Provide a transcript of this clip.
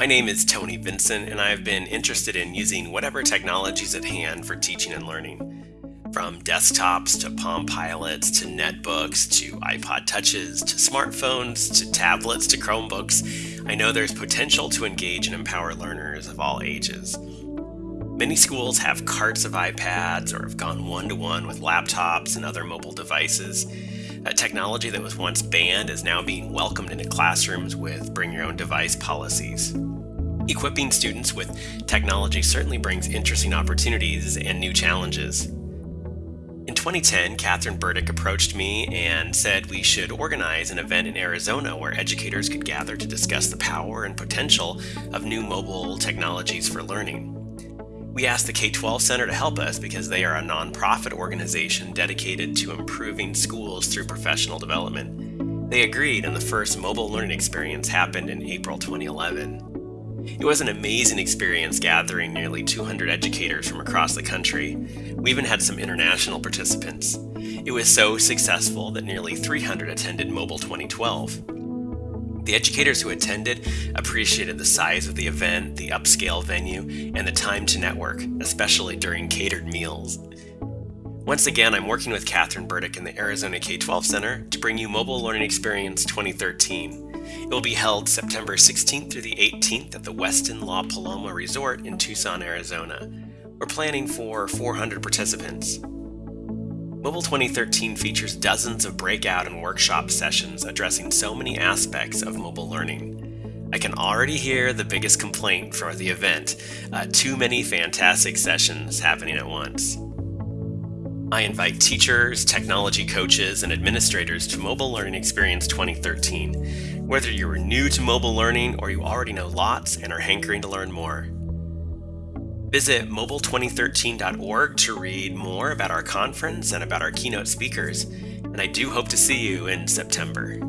My name is Tony Vincent, and I have been interested in using whatever technologies at hand for teaching and learning. From desktops to Palm Pilots to netbooks to iPod Touches to smartphones to tablets to Chromebooks, I know there's potential to engage and empower learners of all ages. Many schools have carts of iPads or have gone one to one with laptops and other mobile devices. A technology that was once banned is now being welcomed into classrooms with bring your own device policies. Equipping students with technology certainly brings interesting opportunities and new challenges. In 2010, Catherine Burdick approached me and said we should organize an event in Arizona where educators could gather to discuss the power and potential of new mobile technologies for learning. We asked the K 12 Center to help us because they are a nonprofit organization dedicated to improving schools through professional development. They agreed, and the first mobile learning experience happened in April 2011. It was an amazing experience gathering nearly 200 educators from across the country. We even had some international participants. It was so successful that nearly 300 attended Mobile 2012. The educators who attended appreciated the size of the event, the upscale venue, and the time to network, especially during catered meals. Once again, I'm working with Catherine Burdick in the Arizona K 12 Center to bring you Mobile Learning Experience 2013. It will be held September 16th through the 18th at the Westin La Paloma Resort in Tucson, Arizona. We're planning for 400 participants. Mobile 2013 features dozens of breakout and workshop sessions addressing so many aspects of mobile learning. I can already hear the biggest complaint for the event uh, too many fantastic sessions happening at once. I invite teachers, technology coaches, and administrators to Mobile Learning Experience 2013. Whether you are new to mobile learning or you already know lots and are hankering to learn more. Visit mobile2013.org to read more about our conference and about our keynote speakers, and I do hope to see you in September.